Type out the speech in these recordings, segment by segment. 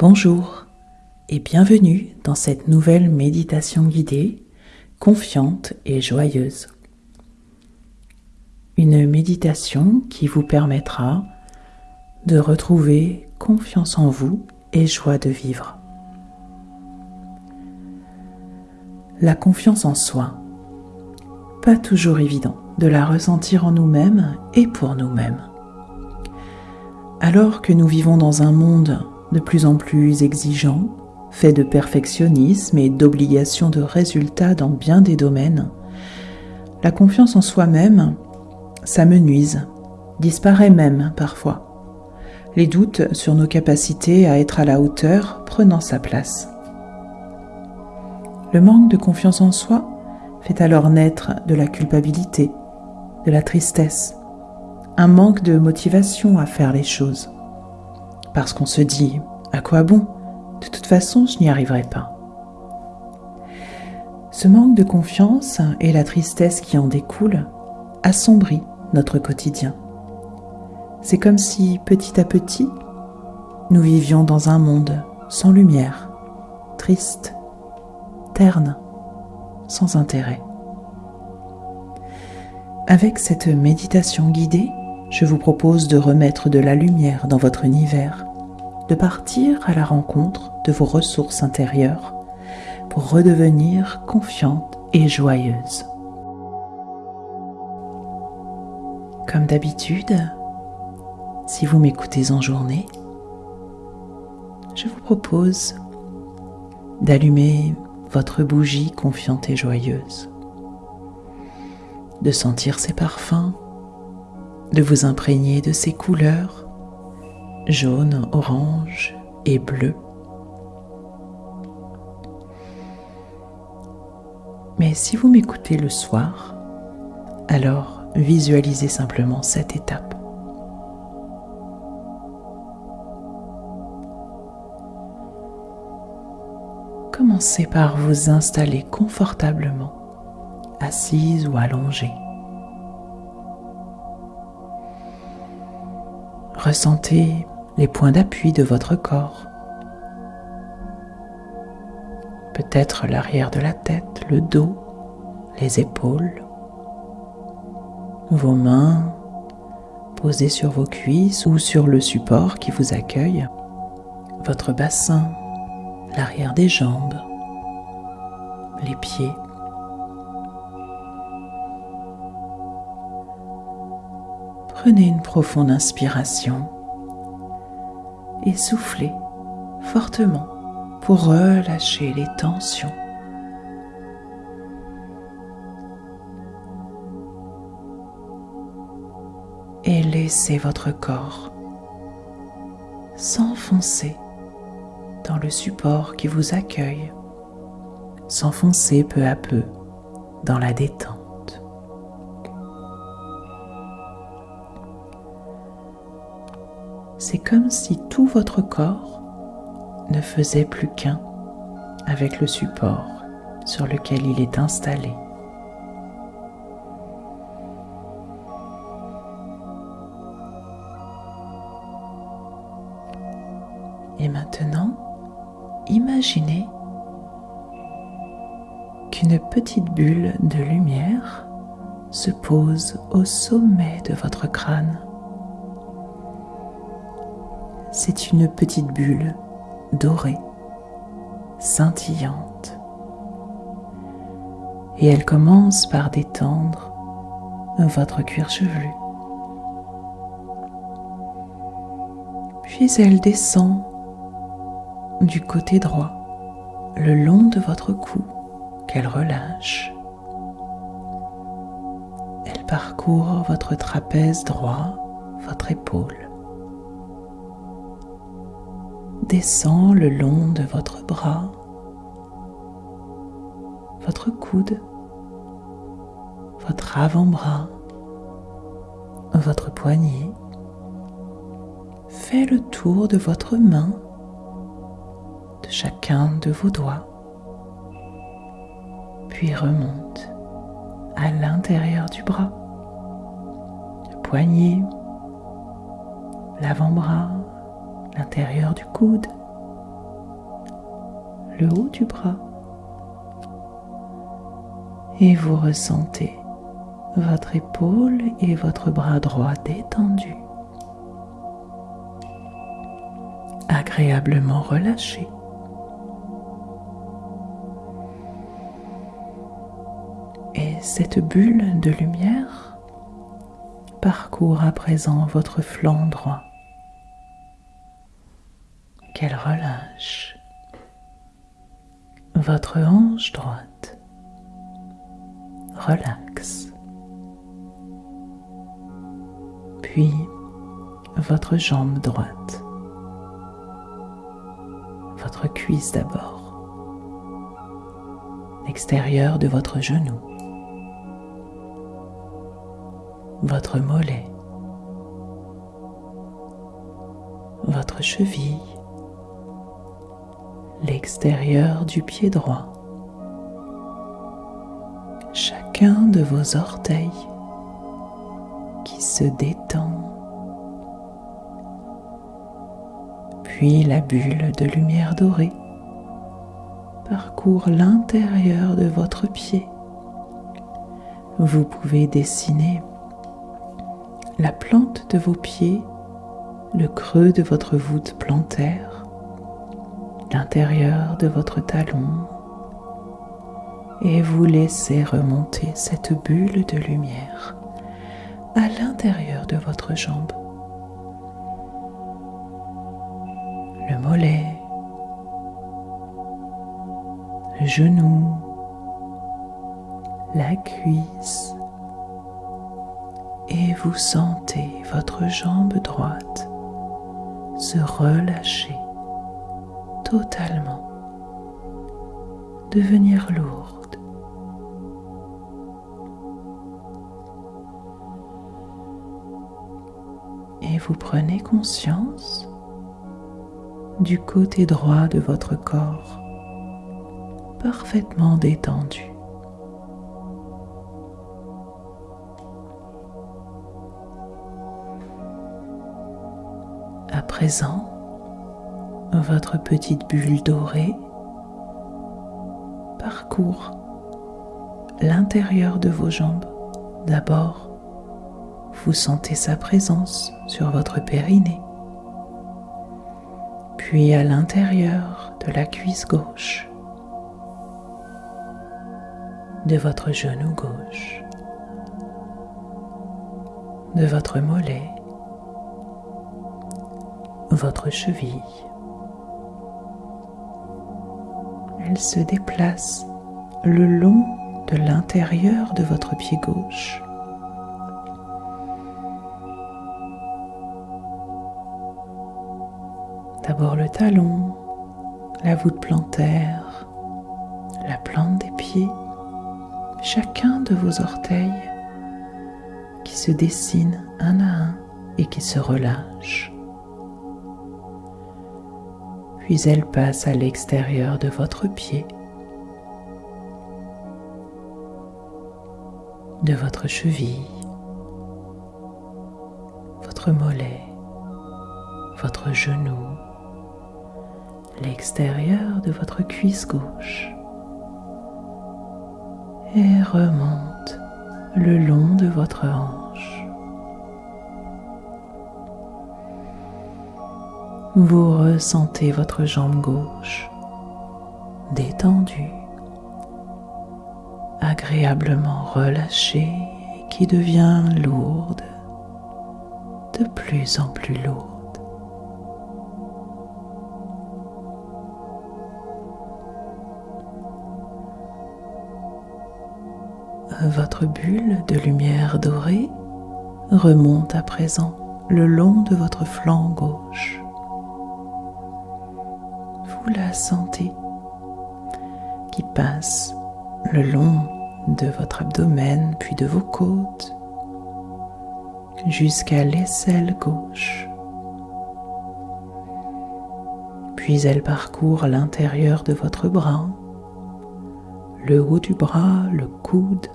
Bonjour et bienvenue dans cette nouvelle méditation guidée, confiante et joyeuse. Une méditation qui vous permettra de retrouver confiance en vous et joie de vivre. La confiance en soi. Pas toujours évident de la ressentir en nous-mêmes et pour nous-mêmes. Alors que nous vivons dans un monde de plus en plus exigeant, fait de perfectionnisme et d'obligation de résultats dans bien des domaines, la confiance en soi-même s'amenuise, disparaît même parfois. Les doutes sur nos capacités à être à la hauteur prenant sa place. Le manque de confiance en soi fait alors naître de la culpabilité, de la tristesse, un manque de motivation à faire les choses. Parce qu'on se dit, à quoi bon? De toute façon, je n'y arriverai pas. Ce manque de confiance et la tristesse qui en découle assombrit notre quotidien. C'est comme si, petit à petit, nous vivions dans un monde sans lumière, triste, terne, sans intérêt. Avec cette méditation guidée, je vous propose de remettre de la lumière dans votre univers, de partir à la rencontre de vos ressources intérieures pour redevenir confiante et joyeuse. Comme d'habitude, si vous m'écoutez en journée, je vous propose d'allumer votre bougie confiante et joyeuse, de sentir ses parfums de vous imprégner de ces couleurs jaune, orange et bleu. Mais si vous m'écoutez le soir, alors visualisez simplement cette étape. Commencez par vous installer confortablement, assise ou allongée. Ressentez les points d'appui de votre corps. Peut-être l'arrière de la tête, le dos, les épaules. Vos mains posées sur vos cuisses ou sur le support qui vous accueille. Votre bassin, l'arrière des jambes, les pieds. Prenez une profonde inspiration et soufflez fortement pour relâcher les tensions. Et laissez votre corps s'enfoncer dans le support qui vous accueille, s'enfoncer peu à peu dans la détente. C'est comme si tout votre corps ne faisait plus qu'un avec le support sur lequel il est installé. Et maintenant, imaginez qu'une petite bulle de lumière se pose au sommet de votre crâne c'est une petite bulle dorée, scintillante. Et elle commence par détendre votre cuir chevelu. Puis elle descend du côté droit, le long de votre cou, qu'elle relâche. Elle parcourt votre trapèze droit, votre épaule. Descend le long de votre bras, votre coude, votre avant-bras, votre poignet. Fait le tour de votre main, de chacun de vos doigts, puis remonte à l'intérieur du bras, le poignet, l'avant-bras, l'intérieur du coude, le haut du bras. Et vous ressentez votre épaule et votre bras droit détendus, agréablement relâchés. Et cette bulle de lumière parcourt à présent votre flanc droit. Qu'elle relâche votre hanche droite. Relaxe. Puis votre jambe droite. Votre cuisse d'abord. L'extérieur de votre genou. Votre mollet. Votre cheville l'extérieur du pied droit, chacun de vos orteils qui se détend, puis la bulle de lumière dorée parcourt l'intérieur de votre pied. Vous pouvez dessiner la plante de vos pieds, le creux de votre voûte plantaire, l'intérieur de votre talon et vous laissez remonter cette bulle de lumière à l'intérieur de votre jambe. Le mollet, le genou, la cuisse et vous sentez votre jambe droite se relâcher totalement devenir lourde. Et vous prenez conscience du côté droit de votre corps parfaitement détendu. À présent, votre petite bulle dorée. Parcourt l'intérieur de vos jambes. D'abord, vous sentez sa présence sur votre périnée, puis à l'intérieur de la cuisse gauche, de votre genou gauche, de votre mollet, votre cheville, elle se déplace le long de l'intérieur de votre pied gauche. D'abord le talon, la voûte plantaire, la plante des pieds, chacun de vos orteils qui se dessine un à un et qui se relâche puis elle passe à l'extérieur de votre pied, de votre cheville, votre mollet, votre genou, l'extérieur de votre cuisse gauche et remonte le long de votre hanche. Vous ressentez votre jambe gauche détendue, agréablement relâchée qui devient lourde, de plus en plus lourde. Votre bulle de lumière dorée remonte à présent le long de votre flanc gauche la santé qui passe le long de votre abdomen puis de vos côtes jusqu'à l'aisselle gauche. Puis elle parcourt l'intérieur de votre bras, le haut du bras, le coude,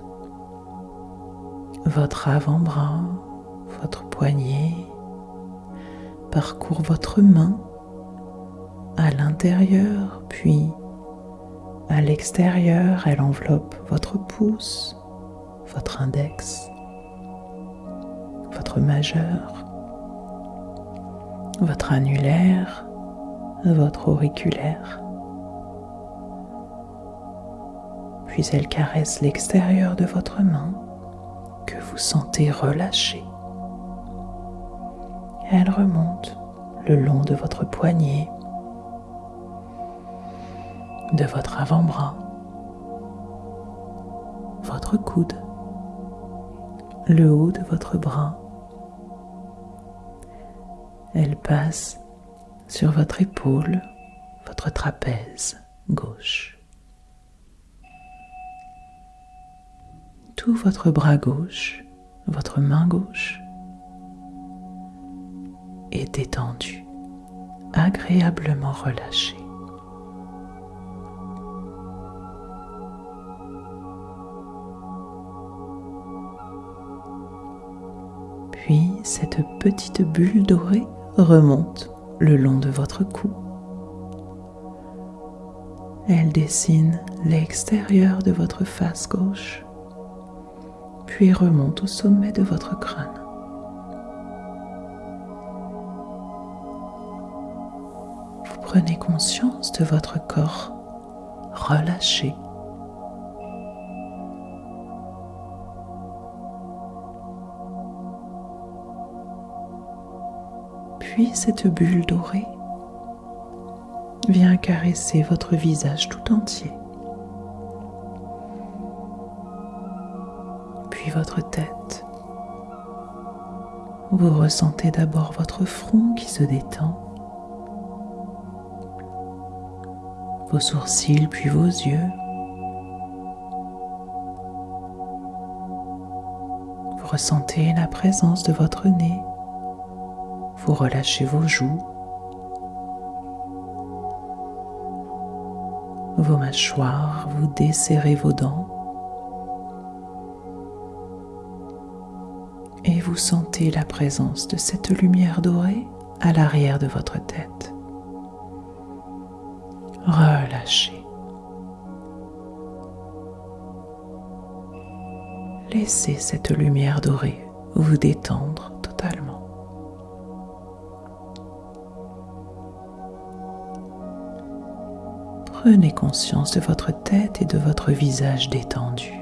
votre avant-bras, votre poignet, parcourt votre main à l'intérieur, puis À l'extérieur, elle enveloppe votre pouce, votre index, votre majeur, votre annulaire, votre auriculaire. Puis elle caresse l'extérieur de votre main que vous sentez relâché. Elle remonte le long de votre poignet, de votre avant-bras, votre coude, le haut de votre bras. Elle passe sur votre épaule, votre trapèze gauche. Tout votre bras gauche, votre main gauche est détendu, agréablement relâché. Cette petite bulle dorée remonte le long de votre cou. Elle dessine l'extérieur de votre face gauche, puis remonte au sommet de votre crâne. Vous prenez conscience de votre corps relâché. Puis cette bulle dorée vient caresser votre visage tout entier. Puis votre tête. Vous ressentez d'abord votre front qui se détend, vos sourcils puis vos yeux. Vous ressentez la présence de votre nez vous relâchez vos joues, vos mâchoires, vous desserrez vos dents et vous sentez la présence de cette lumière dorée à l'arrière de votre tête. Relâchez. Laissez cette lumière dorée vous détendre Prenez conscience de votre tête et de votre visage détendu.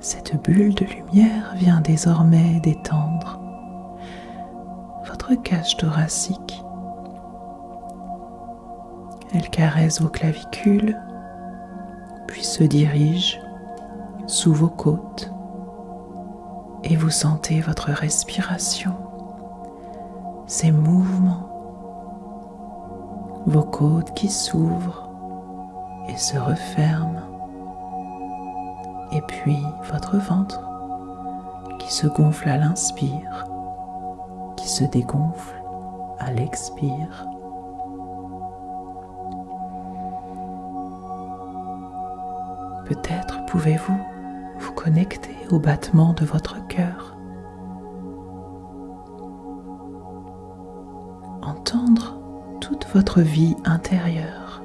Cette bulle de lumière vient désormais détendre votre cage thoracique. Elle caresse vos clavicules, puis se dirige sous vos côtes et vous sentez votre respiration, ces mouvements, vos côtes qui s'ouvrent et se referment, et puis votre ventre qui se gonfle à l'inspire, qui se dégonfle à l'expire. Peut-être pouvez-vous vous connecter au battement de votre Entendre toute votre vie intérieure,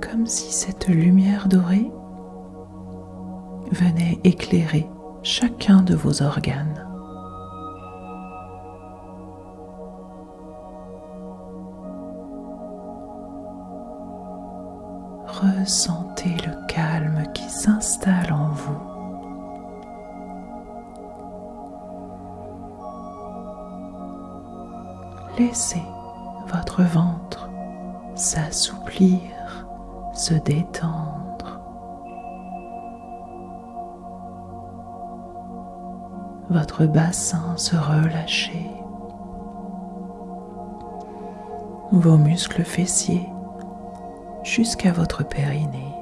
comme si cette lumière dorée venait éclairer chacun de vos organes. Ressentez le Laissez votre ventre s'assouplir, se détendre. Votre bassin se relâcher. Vos muscles fessiers jusqu'à votre périnée.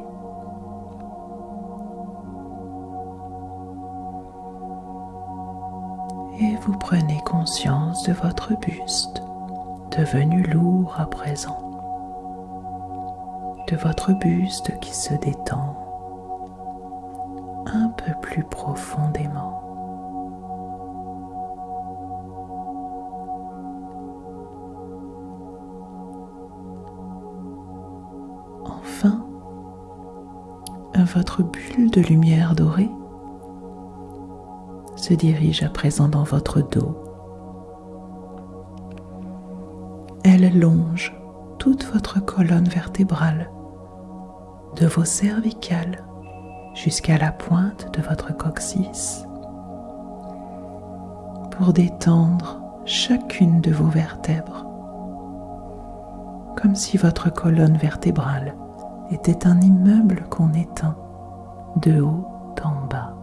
Et vous prenez conscience de votre buste devenu lourd à présent, de votre buste qui se détend un peu plus profondément. Enfin, votre bulle de lumière dorée se dirige à présent dans votre dos Elle longe toute votre colonne vertébrale, de vos cervicales jusqu'à la pointe de votre coccyx, pour détendre chacune de vos vertèbres, comme si votre colonne vertébrale était un immeuble qu'on éteint de haut en bas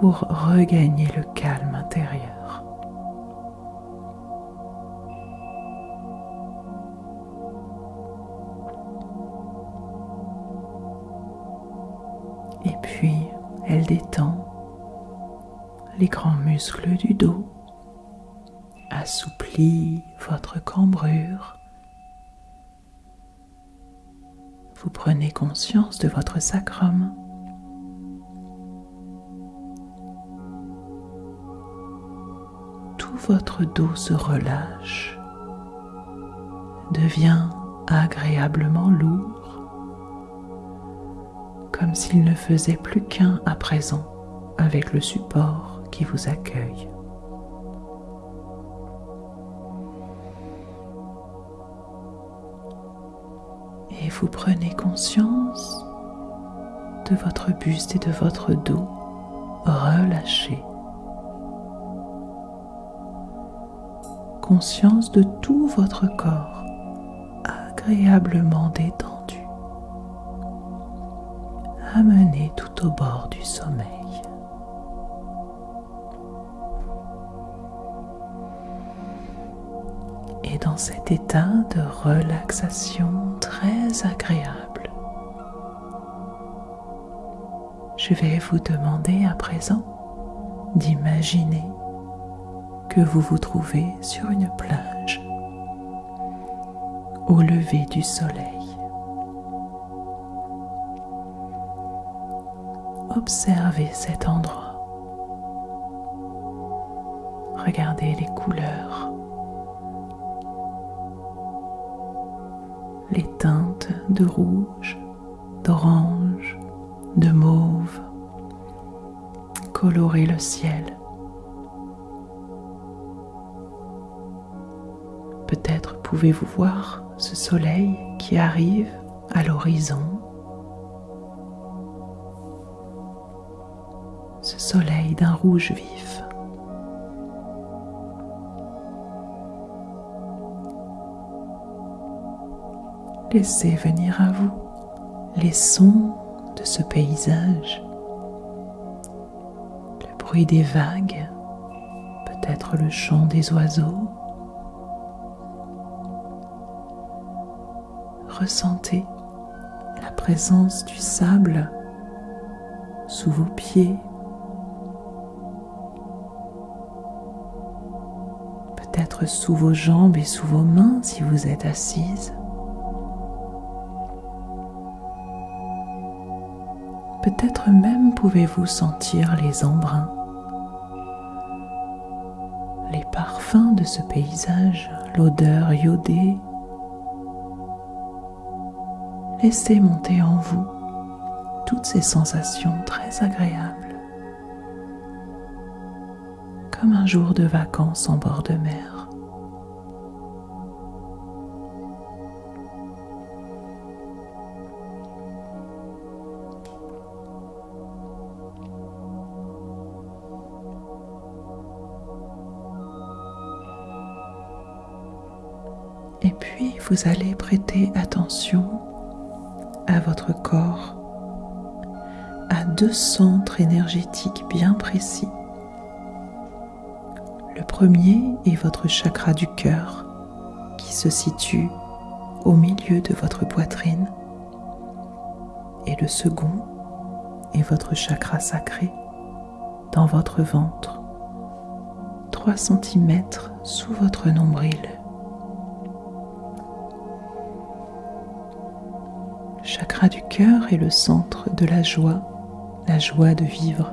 pour regagner le calme intérieur. Détend les grands muscles du dos, assouplit votre cambrure. Vous prenez conscience de votre sacrum. Tout votre dos se relâche, devient agréablement lourd comme s'il ne faisait plus qu'un à présent avec le support qui vous accueille. Et vous prenez conscience de votre buste et de votre dos relâchés. Conscience de tout votre corps agréablement détendu amené tout au bord du sommeil. Et dans cet état de relaxation très agréable, je vais vous demander à présent d'imaginer que vous vous trouvez sur une plage au lever du soleil. Observez cet endroit. Regardez les couleurs, les teintes de rouge, d'orange, de mauve. Colorez le ciel. Peut-être pouvez-vous voir ce soleil qui arrive à l'horizon d'un rouge vif. Laissez venir à vous les sons de ce paysage, le bruit des vagues, peut-être le chant des oiseaux. Ressentez la présence du sable sous vos pieds peut-être sous vos jambes et sous vos mains si vous êtes assise. Peut-être même pouvez-vous sentir les embruns, les parfums de ce paysage, l'odeur iodée. Laissez monter en vous toutes ces sensations très agréables. Comme un jour de vacances en bord de mer. Et puis vous allez prêter attention à votre corps, à deux centres énergétiques bien précis premier est votre chakra du cœur qui se situe au milieu de votre poitrine. Et le second est votre chakra sacré dans votre ventre, 3 cm sous votre nombril. Chakra du cœur est le centre de la joie, la joie de vivre,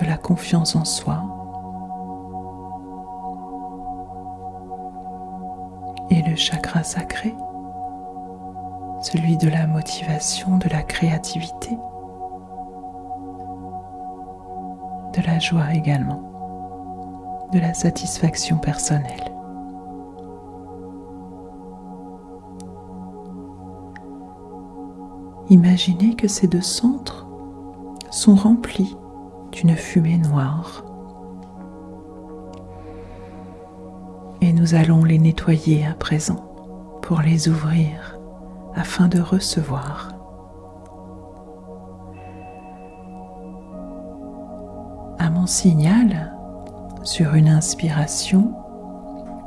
de la confiance en soi, et le chakra sacré celui de la motivation, de la créativité, de la joie également, de la satisfaction personnelle. Imaginez que ces deux centres sont remplis d'une fumée noire. Et nous allons les nettoyer à présent pour les ouvrir afin de recevoir. À mon signal, sur une inspiration,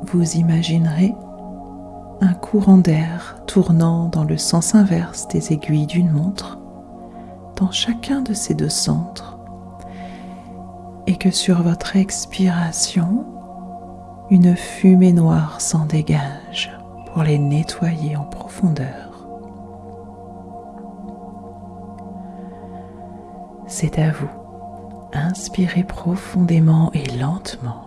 vous imaginerez un courant d'air tournant dans le sens inverse des aiguilles d'une montre dans chacun de ces deux centres et que sur votre expiration, une fumée noire s'en dégage pour les nettoyer en profondeur. C'est à vous. Inspirez profondément et lentement.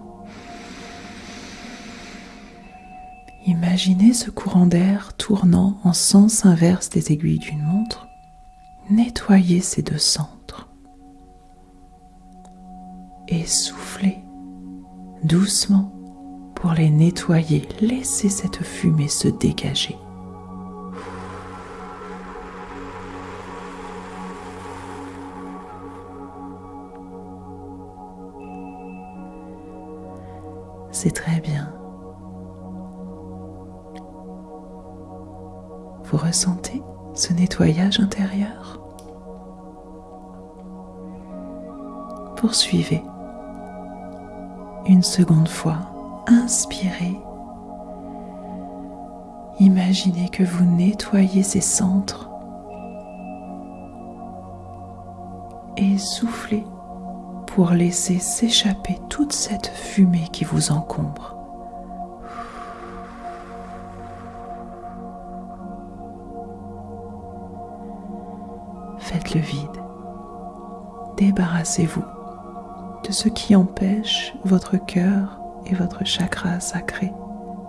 Imaginez ce courant d'air tournant en sens inverse des aiguilles d'une montre. Nettoyez ces deux centres. Et soufflez doucement pour les nettoyer. Laissez cette fumée se dégager. C'est très bien. Vous ressentez ce nettoyage intérieur? Poursuivez. Une seconde fois, inspirez. Imaginez que vous nettoyez ces centres et soufflez pour laisser s'échapper toute cette fumée qui vous encombre. Faites le vide. Débarrassez-vous de ce qui empêche votre cœur et votre chakra sacré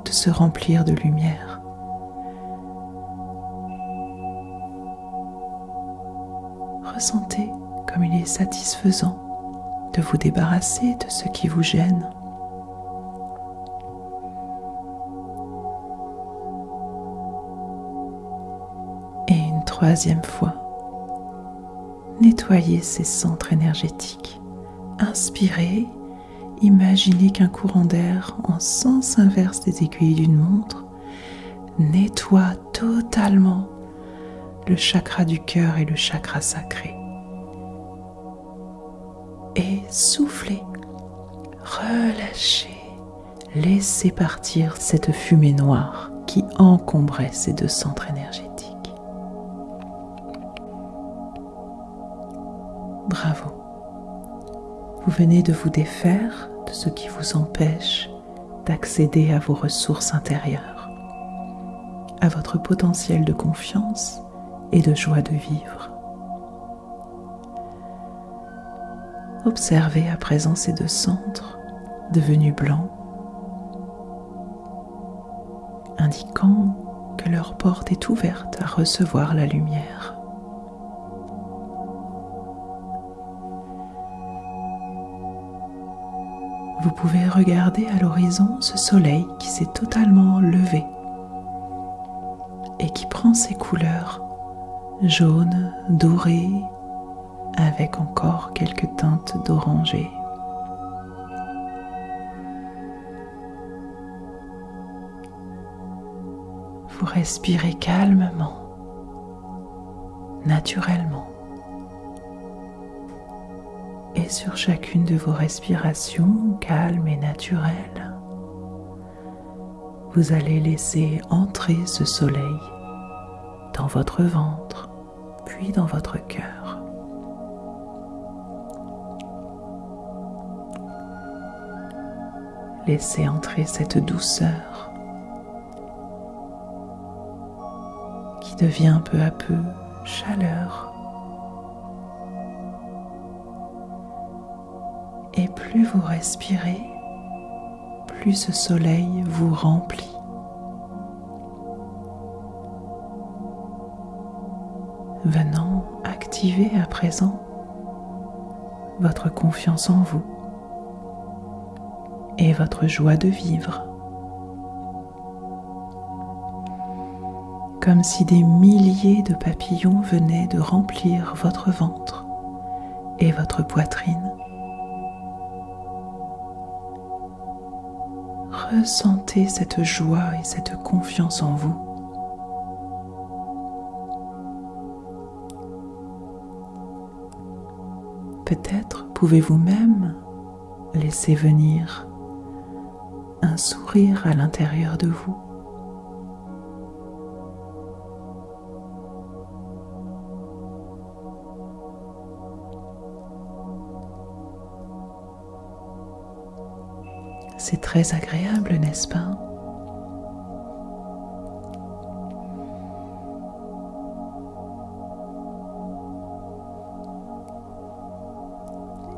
de se remplir de lumière. Ressentez comme il est satisfaisant de vous débarrasser de ce qui vous gêne. Et une troisième fois, nettoyez ces centres énergétiques. Inspirez, imaginez qu'un courant d'air en sens inverse des aiguilles d'une montre nettoie totalement le chakra du cœur et le chakra sacré et soufflez, relâchez, laissez partir cette fumée noire qui encombrait ces deux centres énergétiques. Bravo. Vous venez de vous défaire de ce qui vous empêche d'accéder à vos ressources intérieures, à votre potentiel de confiance et de joie de vivre. Observez à présent ces deux centres devenus blancs, indiquant que leur porte est ouverte à recevoir la lumière. Vous pouvez regarder à l'horizon ce soleil qui s'est totalement levé et qui prend ses couleurs jaune, doré, avec encore quelques teintes d'oranger. Vous respirez calmement, naturellement. Sur chacune de vos respirations calmes et naturelles, vous allez laisser entrer ce soleil dans votre ventre, puis dans votre cœur. Laissez entrer cette douceur qui devient peu à peu chaleur. Plus vous respirez, plus ce soleil vous remplit. venant activer à présent votre confiance en vous et votre joie de vivre. Comme si des milliers de papillons venaient de remplir votre ventre et votre poitrine. Ressentez cette joie et cette confiance en vous. Peut-être pouvez-vous même laisser venir un sourire à l'intérieur de vous. Très agréable, n'est-ce pas?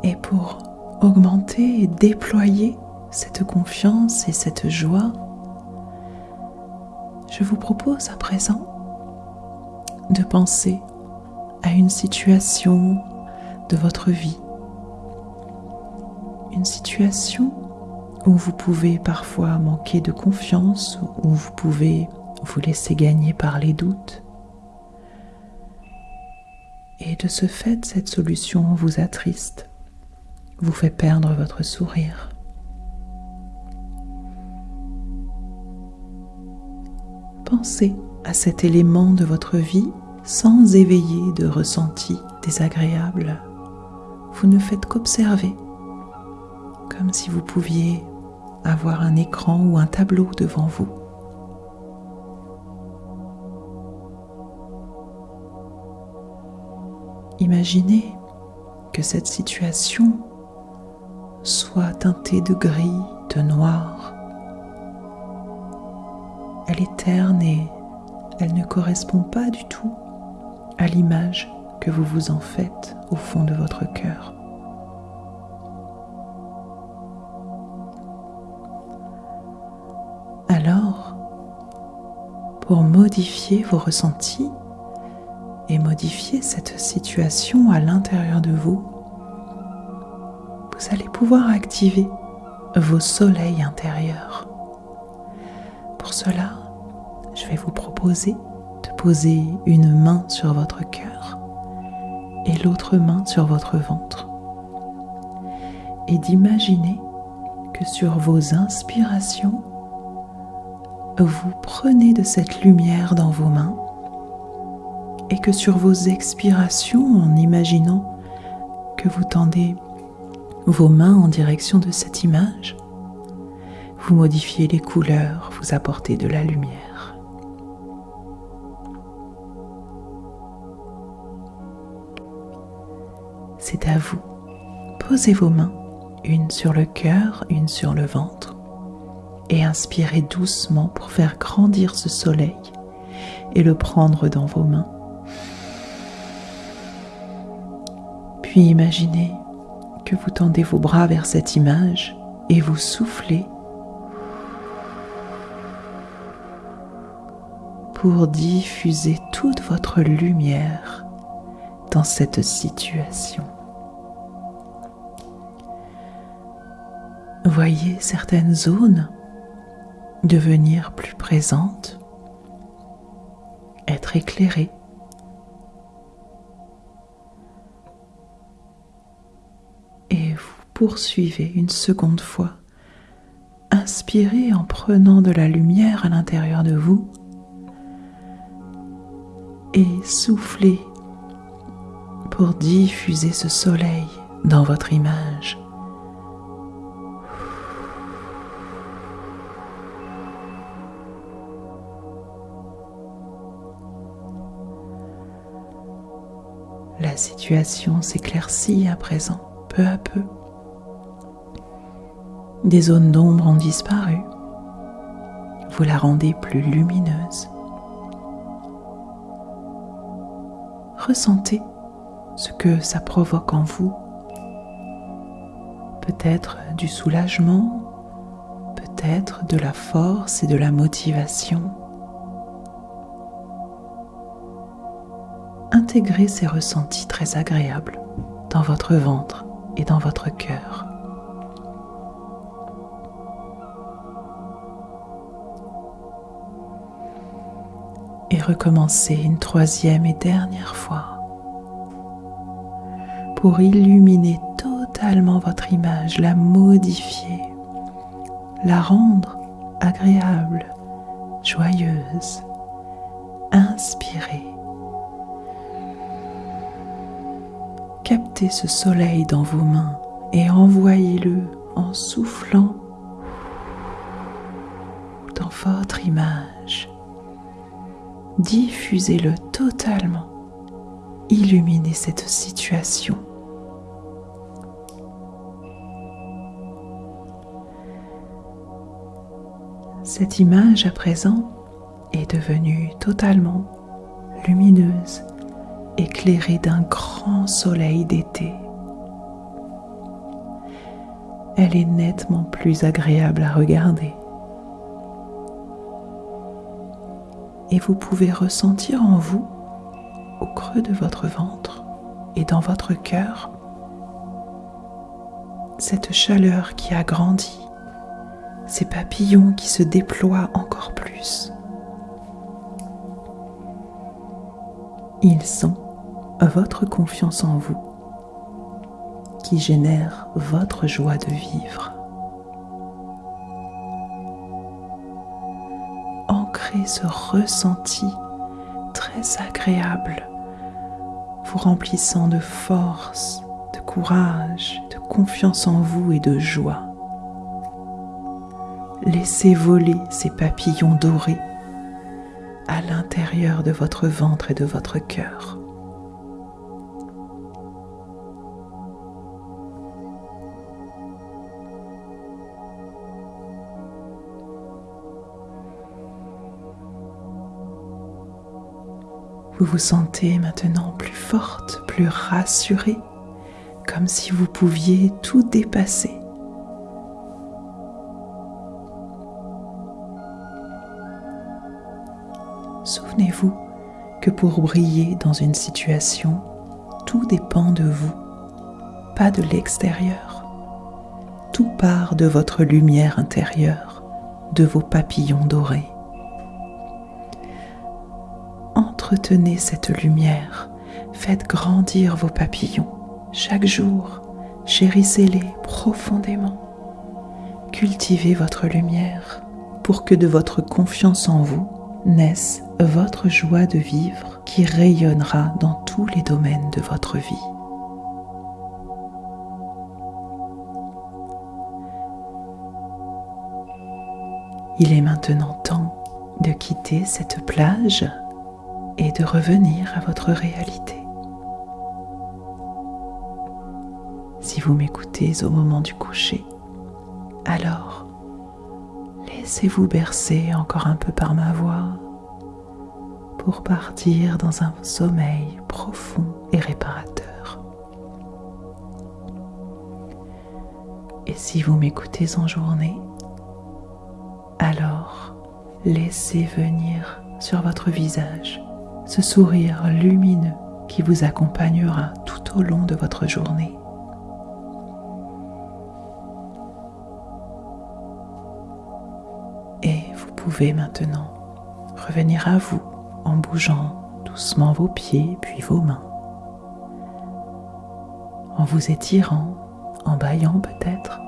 Et pour augmenter et déployer cette confiance et cette joie, je vous propose à présent de penser à une situation de votre vie, une situation où vous pouvez parfois manquer de confiance, où vous pouvez vous laisser gagner par les doutes. Et de ce fait, cette solution vous attriste, vous fait perdre votre sourire. Pensez à cet élément de votre vie sans éveiller de ressenti désagréable. Vous ne faites qu'observer, comme si vous pouviez avoir un écran ou un tableau devant vous. Imaginez que cette situation soit teintée de gris, de noir. Elle est terne et elle ne correspond pas du tout à l'image que vous vous en faites au fond de votre cœur. Pour modifier vos ressentis et modifier cette situation à l'intérieur de vous, vous allez pouvoir activer vos soleils intérieurs. Pour cela, je vais vous proposer de poser une main sur votre cœur et l'autre main sur votre ventre et d'imaginer que sur vos inspirations, vous prenez de cette lumière dans vos mains et que sur vos expirations, en imaginant que vous tendez vos mains en direction de cette image, vous modifiez les couleurs, vous apportez de la lumière. C'est à vous. Posez vos mains, une sur le cœur, une sur le ventre et inspirez doucement pour faire grandir ce soleil et le prendre dans vos mains. Puis imaginez que vous tendez vos bras vers cette image et vous soufflez pour diffuser toute votre lumière dans cette situation. Voyez certaines zones devenir plus présente, être éclairée. Et vous poursuivez une seconde fois. Inspirez en prenant de la lumière à l'intérieur de vous et soufflez pour diffuser ce soleil dans votre image. La situation s'éclaircit à présent, peu à peu. Des zones d'ombre ont disparu. Vous la rendez plus lumineuse. Ressentez ce que ça provoque en vous. Peut-être du soulagement, peut-être de la force et de la motivation intégrez ces ressentis très agréables dans votre ventre et dans votre cœur. Et recommencez une troisième et dernière fois pour illuminer totalement votre image, la modifier, la rendre agréable, joyeuse, inspirez. Captez ce soleil dans vos mains et envoyez-le en soufflant dans votre image. Diffusez-le totalement. Illuminez cette situation. Cette image à présent est devenue totalement lumineuse, éclairée d'un grand soleil d'été. Elle est nettement plus agréable à regarder. Et vous pouvez ressentir en vous, au creux de votre ventre et dans votre cœur, cette chaleur qui a grandi, ces papillons qui se déploient encore plus. Ils sont votre confiance en vous qui génère votre joie de vivre. Ancrez ce ressenti très agréable, vous remplissant de force, de courage, de confiance en vous et de joie. Laissez voler ces papillons dorés à l'intérieur de votre ventre et de votre cœur. Vous vous sentez maintenant plus forte, plus rassurée, comme si vous pouviez tout dépasser Souvenez-vous que pour briller dans une situation, tout dépend de vous, pas de l'extérieur. Tout part de votre lumière intérieure, de vos papillons dorés. Entretenez cette lumière, faites grandir vos papillons chaque jour, chérissez-les profondément. Cultivez votre lumière pour que de votre confiance en vous naisse votre joie de vivre qui rayonnera dans tous les domaines de votre vie. Il est maintenant temps de quitter cette plage et de revenir à votre réalité. Si vous m'écoutez au moment du coucher, alors Laissez-vous bercer encore un peu par ma voix pour partir dans un sommeil profond et réparateur. Et si vous m'écoutez en journée, alors laissez venir sur votre visage ce sourire lumineux qui vous accompagnera tout au long de votre journée. pouvez maintenant revenir à vous en bougeant doucement vos pieds puis vos mains, en vous étirant, en baillant peut-être,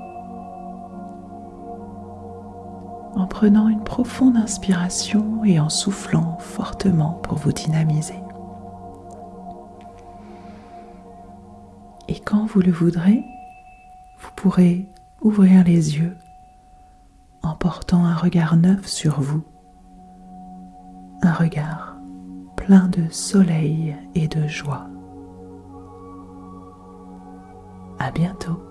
en prenant une profonde inspiration et en soufflant fortement pour vous dynamiser. Et quand vous le voudrez, vous pourrez ouvrir les yeux en portant un regard neuf sur vous, un regard plein de soleil et de joie. À bientôt.